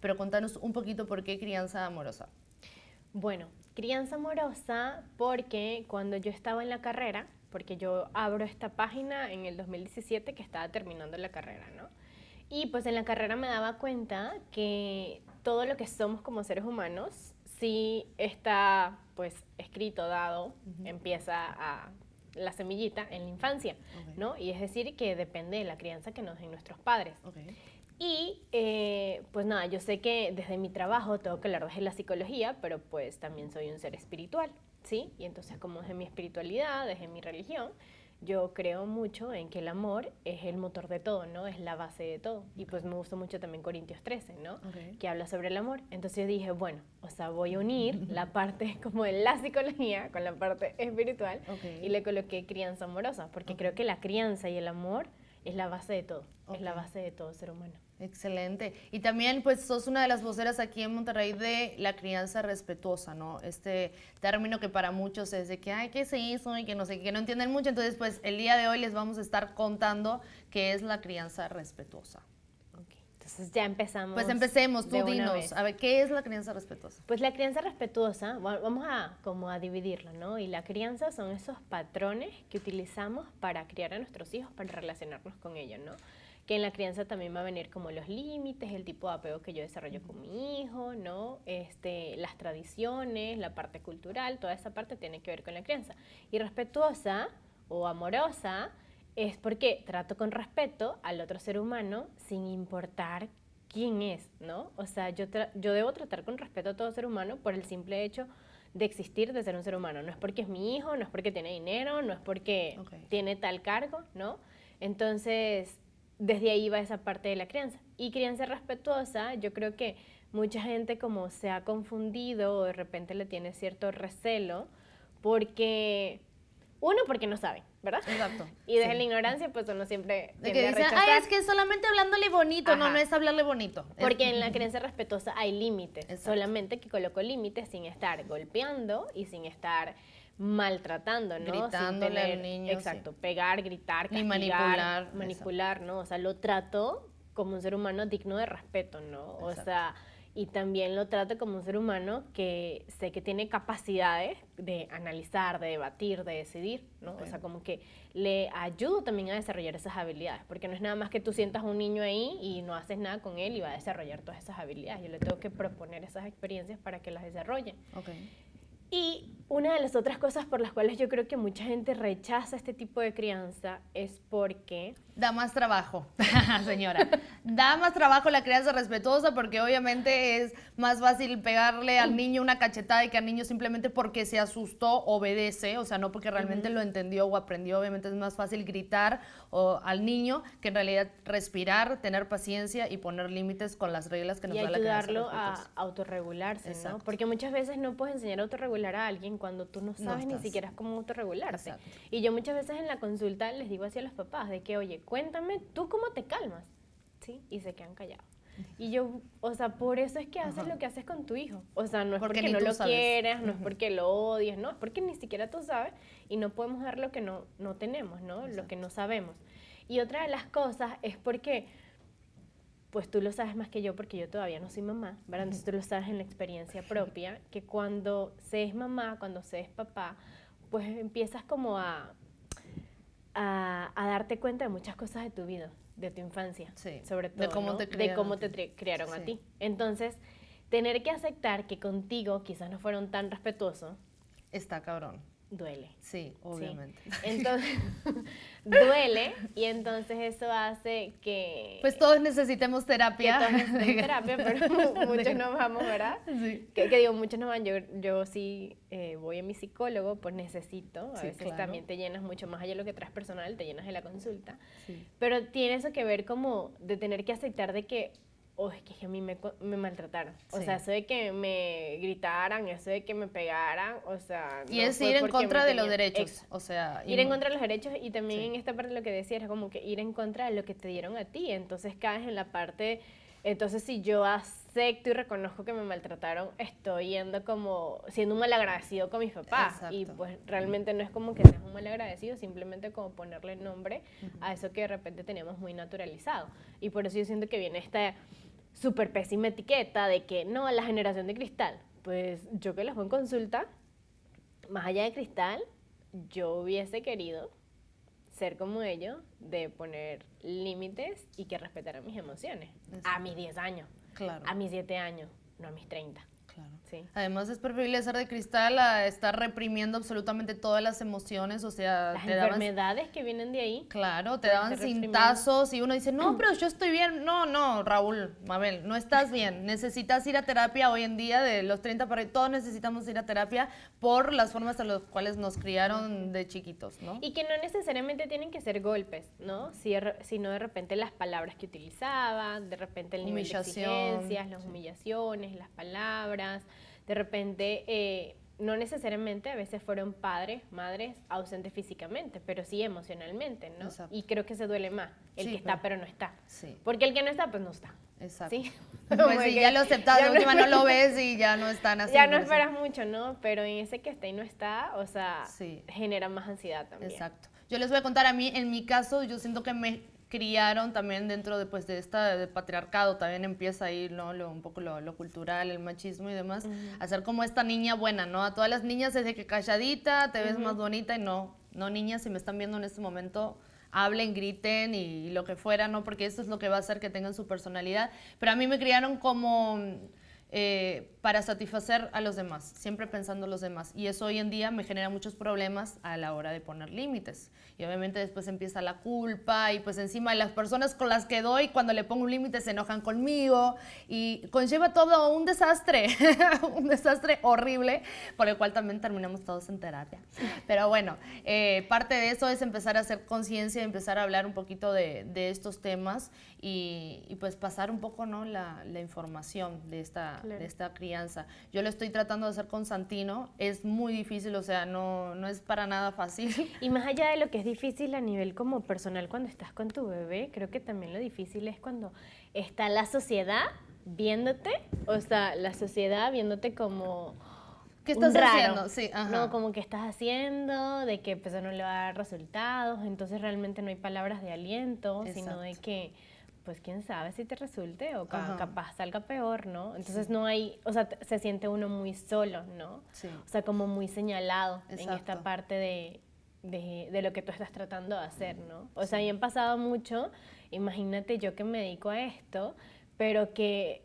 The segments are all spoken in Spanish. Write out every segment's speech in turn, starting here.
pero contanos un poquito por qué crianza amorosa. Bueno, crianza amorosa porque cuando yo estaba en la carrera, porque yo abro esta página en el 2017 que estaba terminando la carrera, ¿no? Y pues en la carrera me daba cuenta que todo lo que somos como seres humanos sí está pues escrito, dado, empieza a la semillita en la infancia, ¿no? Y es decir, que depende de la crianza que nos den nuestros padres. Y eh, pues nada, yo sé que desde mi trabajo tengo que hablar desde la psicología, pero pues también soy un ser espiritual, ¿sí? Y entonces como desde mi espiritualidad, desde mi religión, yo creo mucho en que el amor es el motor de todo, ¿no? Es la base de todo. Y pues me gustó mucho también Corintios 13, ¿no? Que habla sobre el amor. Entonces yo dije, bueno, o sea, voy a unir la parte como de la psicología con la parte espiritual y le coloqué crianza amorosa, porque creo que la crianza y el amor es la base de todo, es la base de todo ser humano. Excelente. Y también, pues, sos una de las voceras aquí en Monterrey de la crianza respetuosa, ¿no? Este término que para muchos es de que, ay, ¿qué se hizo? Y que no sé, que no entienden mucho. Entonces, pues, el día de hoy les vamos a estar contando qué es la crianza respetuosa. Entonces ya empezamos. Pues empecemos, tú dinos. A ver, ¿qué es la crianza respetuosa? Pues la crianza respetuosa, vamos a como a dividirlo, ¿no? Y la crianza son esos patrones que utilizamos para criar a nuestros hijos, para relacionarnos con ellos, ¿no? Que en la crianza también va a venir como los límites, el tipo de apego que yo desarrollo con mi hijo, ¿no? Este, las tradiciones, la parte cultural, toda esa parte tiene que ver con la crianza. Y respetuosa o amorosa es porque trato con respeto al otro ser humano sin importar quién es, ¿no? O sea, yo, yo debo tratar con respeto a todo ser humano por el simple hecho de existir, de ser un ser humano. No es porque es mi hijo, no es porque tiene dinero, no es porque tiene tal cargo, ¿no? Entonces, desde ahí va esa parte de la crianza. Y crianza respetuosa, yo creo que mucha gente como se ha confundido o de repente le tiene cierto recelo porque, uno, porque no sabe, ¿verdad? Exacto. Y desde la ignorancia, pues uno siempre de que dice, ay, es que solamente hablándole bonito, no, no es hablarle bonito. Porque en la crianza respetuosa hay límites, solamente que coloco límites sin estar golpeando y sin estar maltratando, ¿no? Gritándole al niño. Exacto, pegar, gritar, castigar, manipular. Manipular, ¿no? O sea, lo trato como un ser humano digno de respeto, ¿no? O sea, y también lo trato como un ser humano que sé que tiene capacidades de analizar, de debatir, de decidir, ¿no? O sea, como que le ayudo también a desarrollar esas habilidades, porque no es nada más que tú sientas a un niño ahí y no haces nada con él y va a desarrollar todas esas habilidades. Yo le tengo que proponer esas experiencias para que las desarrolle. Okay. Y una de las otras cosas por las cuales yo creo que mucha gente rechaza este tipo de crianza es porque... Da más trabajo, señora. da más trabajo la crianza respetuosa porque obviamente es más fácil pegarle al niño una cachetada y que al niño simplemente porque se asustó obedece, o sea, no porque realmente lo entendió o aprendió, obviamente es más fácil gritar o, al niño que en realidad respirar, tener paciencia y poner límites con las reglas que nos da la crianza ayudarlo a autorregularse, ¿no? Porque muchas veces no puedes enseñar a autorregular a alguien cuando tú no sabes ni siquiera cómo autorregularte. Y yo muchas veces en la consulta les digo así a los papás, de que, oye, cuéntame, ¿tú cómo te calmas? ¿Sí? Y se quedan callados. Y yo, o sea, por eso es que haces lo que haces con tu hijo. O sea, no es porque, no lo quieras, no es porque lo odies, no, es porque ni siquiera tú sabes y no podemos dar lo que no, no tenemos, ¿no? Lo que no sabemos. Y otra de las cosas es porque pues tú lo sabes más que yo porque yo todavía no soy mamá, ¿verdad? Entonces tú lo sabes en la experiencia propia, que cuando se es mamá, cuando se es papá, pues empiezas como a, a, darte cuenta de muchas cosas de tu vida, de tu infancia, sobre todo, de cómo te criaron, de cómo te criaron a ti. Entonces, tener que aceptar que contigo quizás no fueron tan respetuosos. Está cabrón duele. Sí, obviamente. Entonces, duele y entonces eso hace que... Pues todos necesitemos terapia. Que todos terapia, pero muchos no vamos, ¿verdad? Sí. Que, digo, muchos no van. Yo, yo sí eh, voy a mi psicólogo, pues necesito. A veces también te llenas mucho más allá de lo que traes personal, te llenas de la consulta. Sí. Pero tiene eso que ver como de tener que aceptar de que oh, es que a mí me, me maltrataron. O sea, eso de que me gritaran, eso de que me pegaran, o sea... Y es ir en contra de los derechos, o sea... Ir en contra de los derechos y también en esta parte lo que decía era como que ir en contra de lo que te dieron a ti. Entonces caes en la parte... Entonces si yo acepto y reconozco que me maltrataron, estoy yendo como siendo un malagradecido con mis papás. Y pues realmente no es como que seas un malagradecido, simplemente como ponerle nombre a eso que de repente tenemos muy naturalizado. Y por eso yo siento que viene esta súper pésima etiqueta de que no, la generación de cristal. Pues yo que los veo en consulta, más allá de cristal, yo hubiese querido ser como ellos, de poner límites y que respetaran mis emociones. A mis 10 años, Claro. a mis 7 años, no a mis 30. Claro. Sí. Además es preferible ser de cristal a estar reprimiendo absolutamente todas las emociones, o sea, Las te daban enfermedades que vienen de ahí. Claro, te daban cintazos y uno dice, no, pero yo estoy bien. No, no, Raúl, Mabel, no estás bien. Necesitas ir a terapia hoy en día, de los 30 para todos necesitamos ir a terapia por las formas en las cuales nos criaron de chiquitos, ¿no? Y que no necesariamente tienen que ser golpes, ¿no? Si sino de repente las palabras que utilizaban, de repente el nivel de exigencias, las humillaciones, las palabras, de repente eh, no necesariamente a veces fueron padres, madres ausentes físicamente, pero sí emocionalmente, ¿no? Exacto. Y creo que se duele más el Sí, que está pero- no está. Sí, Porque el que no está, pues no está. exacto. ¿Sí? Pues Como ya lo aceptas, de no última no lo ves y ya no están así. Ya no eso. esperas mucho, ¿no? Pero en ese que está y no está, o sea, Sí. genera más ansiedad también. Exacto. Yo les voy a contar a mí, en mi caso, yo siento que me criaron también dentro de, pues, de esta de patriarcado, también empieza ahí ¿no? lo, un poco lo, lo cultural, el machismo y demás, a ser como esta niña buena, ¿no? A todas las niñas es de que calladita, te ves más bonita y no, no niñas, si me están viendo en este momento, hablen, griten y, lo que fuera, ¿no? Porque eso es lo que va a hacer que tengan su personalidad. Pero a mí me criaron como eh, para satisfacer a los demás, siempre pensando en los demás. Y eso hoy en día me genera muchos problemas a la hora de poner límites. Y obviamente después empieza la culpa y pues encima las personas con las que doy, cuando le pongo un límite se enojan conmigo y conlleva todo un desastre, un desastre horrible, por el cual también terminamos todos en terapia. Pero bueno, eh, parte de eso es empezar a hacer conciencia, empezar a hablar un poquito de, de estos temas y, y, pues pasar un poco ¿no? la, la información de esta, Claro. de esta crianza. Yo lo estoy tratando de hacer con Santino, es muy difícil, o sea, no, no es para nada fácil. Y más allá de lo que es difícil a nivel como personal cuando estás con tu bebé, creo que también lo difícil es cuando está la sociedad viéndote, o sea, la sociedad viéndote como ¿Qué estás raro, haciendo? Sí, ajá. No, como que estás haciendo, de que pues no le va a dar resultados, entonces realmente no hay palabras de aliento, sino de que pues quién sabe si te resulte o ca- Ajá. capaz salga peor, ¿no? Entonces no hay, o sea, se siente uno muy solo, ¿no? Sí. O sea, como muy señalado en esta Exacto. parte de, de, de lo que tú estás tratando de hacer, ¿no? O sea, y han pasado mucho, imagínate yo que me dedico a esto, pero que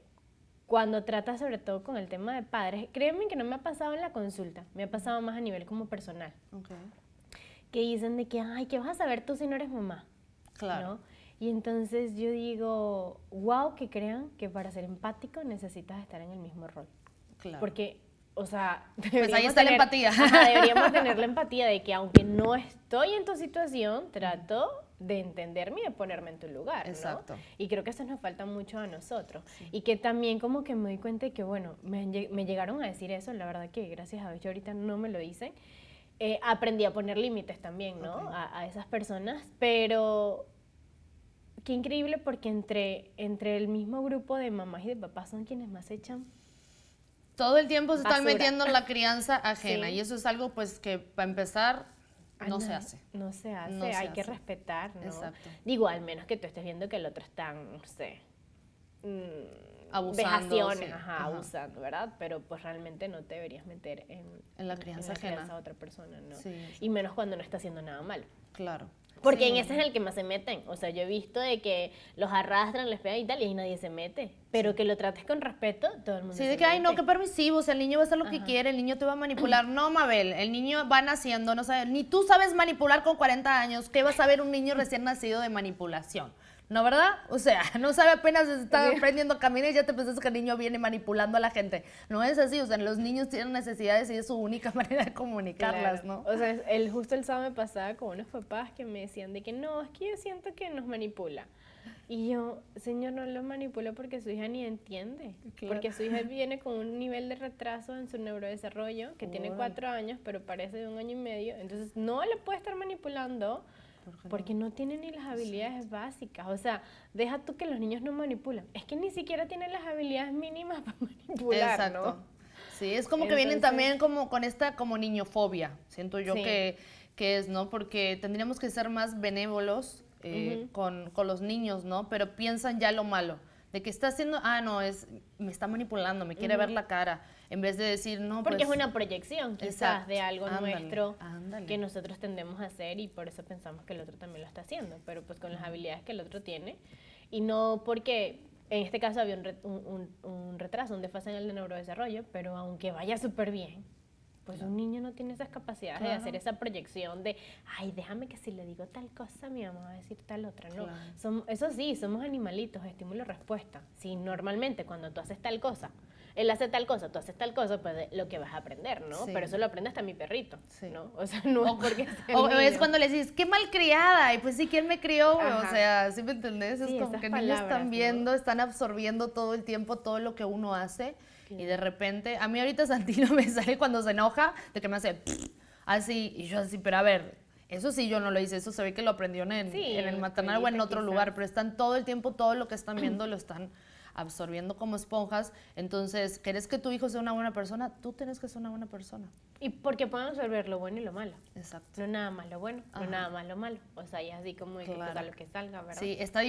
cuando tratas sobre todo con el tema de padres, créeme que no me ha pasado en la consulta, me ha pasado más a nivel como personal, Ok, que dicen de que, ay, ¿qué vas a saber tú si no eres mamá? Claro. ¿no? Y entonces yo digo, wow, que crean que para ser empático necesitas estar en el mismo rol. Claro. Porque, o sea, ahí deberíamos está la tener- empatía. Ajá, deberíamos tener la empatía de que aunque no estoy en tu situación, trato de entenderme y de ponerme en tu lugar, ¿no? Exacto. Y creo que eso nos falta mucho a nosotros. Y que también como que me doy cuenta de que, bueno, me, me llegaron a decir eso, la verdad que gracias a Dios yo ahorita no me lo dicen. Eh, aprendí a poner límites también, ¿no? Ok. A, a esas personas, pero qué increíble porque entre, entre el mismo grupo de mamás y de papás son quienes más echan Todo el tiempo se están Basura. metiendo en la crianza ajena Sí. y eso es algo pues que para empezar Ah, no se hace. No se hace, No se hay que hace. respetar, ¿no? Exacto. Digo, al menos que tú estés viendo que el otro está, no sé, mm, Abusando, vejaciones, sí, ajá, ajá. abusando, ¿verdad? Pero pues realmente no te deberías meter en, En la crianza ajena. crianza de otra persona, ¿no? Sí, Y menos cuando no está haciendo nada malo. Claro. Porque Sí. en ese es el que más se meten. O sea, yo he visto de que los arrastran, les pegan y tal, y ahí nadie se mete. Pero que lo trates con respeto, todo el mundo Sí, se de que, ay, no, qué permisivo, o sea, el niño va a hacer lo que quiere, el niño te va a manipular. No, Mabel, el niño va naciendo, no sabe, ni tú sabes manipular con 40 años, ¿qué va a saber un niño recién nacido de manipulación? ¿No, verdad? O sea, no sabe apenas está aprendiendo a caminar y ya te pensás que el niño viene manipulando a la gente. No es así, o sea, los niños tienen necesidades y es su única manera de comunicarlas, Claro. ¿no? O sea, el, justo el sábado me pasaba con unos papás que me decían de que no, es que yo siento que nos manipula. Y yo, señor, no lo manipula porque su hija ni entiende. Claro. Porque su hija viene con un nivel de retraso en su neurodesarrollo, que tiene cuatro años, pero parece de un año y medio. Entonces, no le puede estar manipulando. Porque no tiene ni las habilidades básicas. O sea, deja tú que los niños no manipulan. Es que ni siquiera tienen las habilidades mínimas para manipular, Exacto. ¿no? Sí, es como que vienen también como con esta como niñofobia, siento yo Sí. que, que es, ¿no? Porque tendríamos que ser más benévolos eh, con, con los niños, ¿no? Pero piensan ya lo malo. de que está haciendo, ah, no, es, me está manipulando, me quiere ver la cara, en vez de decir, no, Porque pues, es una proyección quizás Exacto. de algo Ándale, nuestro ándale. que nosotros tendemos a hacer y por eso pensamos que el otro también lo está haciendo, pero pues con las habilidades que el otro tiene y no porque en este caso había un, re- un- un- un retraso, un desfase en el neurodesarrollo, pero aunque vaya súper bien, pues un niño no tiene esas capacidades de Claro. hacer esa proyección de, ay, déjame que si le digo tal cosa, mi mamá va a decir tal otra. No, Claro. Som- eso sí, somos animalitos, estímulo-respuesta. Si normalmente cuando tú haces tal cosa, él hace tal cosa, tú haces tal cosa, pues lo que vas a aprender, ¿no? Sí. Pero eso lo aprende hasta mi perrito, Sí. ¿no? O sea, no es porque sea O es cuando le dices, qué malcriada, y pues sí, ¿quién me crió? O sea, ¿sí me entendés? Es Sí, como esas que niños palabras, están ¿no? viendo, están absorbiendo todo el tiempo todo lo que uno hace, y de repente, a mí ahorita Santino me sale cuando se enoja, de que me hace así, y yo así, pero a ver, eso sí yo no lo hice, eso se ve que lo aprendió en, Sí, en el maternal o en otro quizás. lugar, pero están todo el tiempo, todo lo que están viendo lo están absorbiendo como esponjas. Entonces, ¿quieres que tu hijo sea una buena persona? Tú tienes que ser una buena persona. Y porque pueden absorber lo bueno y lo malo. Exacto. No nada más lo bueno, Ajá. no nada más lo malo. O sea, y así como que Claro. salga lo que salga, ¿verdad? Sí, está